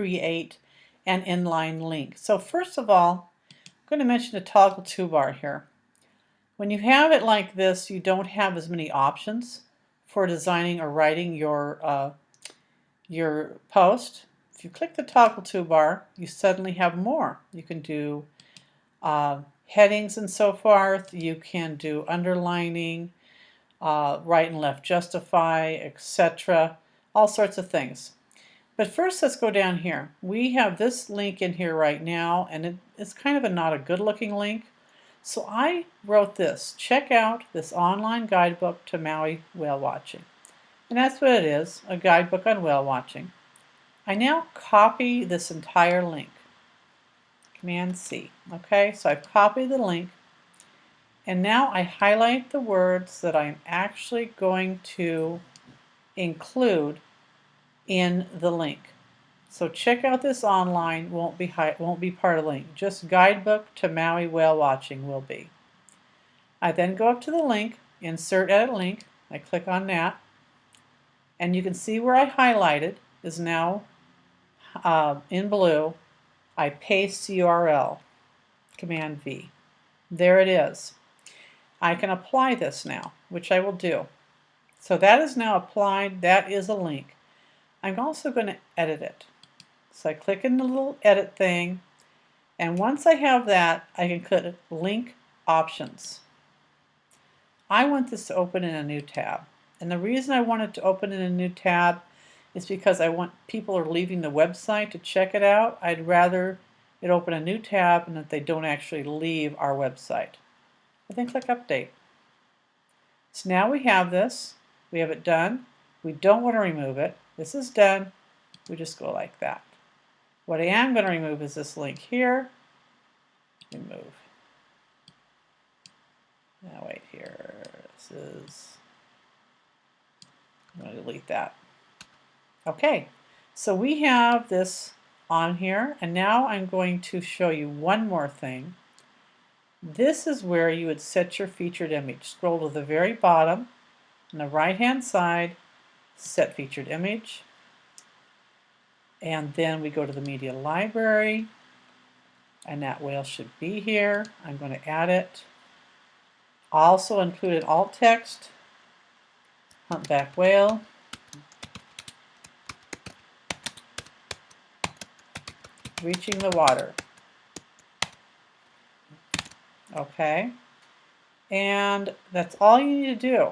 create an inline link. So first of all, I'm going to mention the toggle toolbar here. When you have it like this, you don't have as many options for designing or writing your, uh, your post. If you click the toggle toolbar, you suddenly have more. You can do uh, headings and so forth. You can do underlining, uh, right and left justify, etc. All sorts of things. But first let's go down here. We have this link in here right now and it, it's kind of a not a good looking link. So I wrote this, check out this online guidebook to Maui whale watching. And that's what it is, a guidebook on whale watching. I now copy this entire link. Command C. Okay, so I've copied the link and now I highlight the words that I'm actually going to include in the link. So check out this online won't be won't be part of the link. Just guidebook to Maui whale watching will be. I then go up to the link, insert edit link. I click on that, and you can see where I highlighted is now uh, in blue. I paste URL, Command V. There it is. I can apply this now, which I will do. So that is now applied. That is a link. I'm also going to edit it. So I click in the little edit thing, and once I have that, I can click link options. I want this to open in a new tab. And the reason I want it to open in a new tab is because I want people are leaving the website to check it out. I'd rather it open a new tab and that they don't actually leave our website and then click Update. So now we have this. We have it done. We don't want to remove it. This is done. We just go like that. What I am going to remove is this link here. Remove. Now wait here. This is, I'm going to delete that. Okay, so we have this on here and now I'm going to show you one more thing this is where you would set your featured image. Scroll to the very bottom on the right hand side, set featured image, and then we go to the media library and that whale should be here. I'm going to add it. Also included alt text, humpback whale, reaching the water. Okay? And that's all you need to do.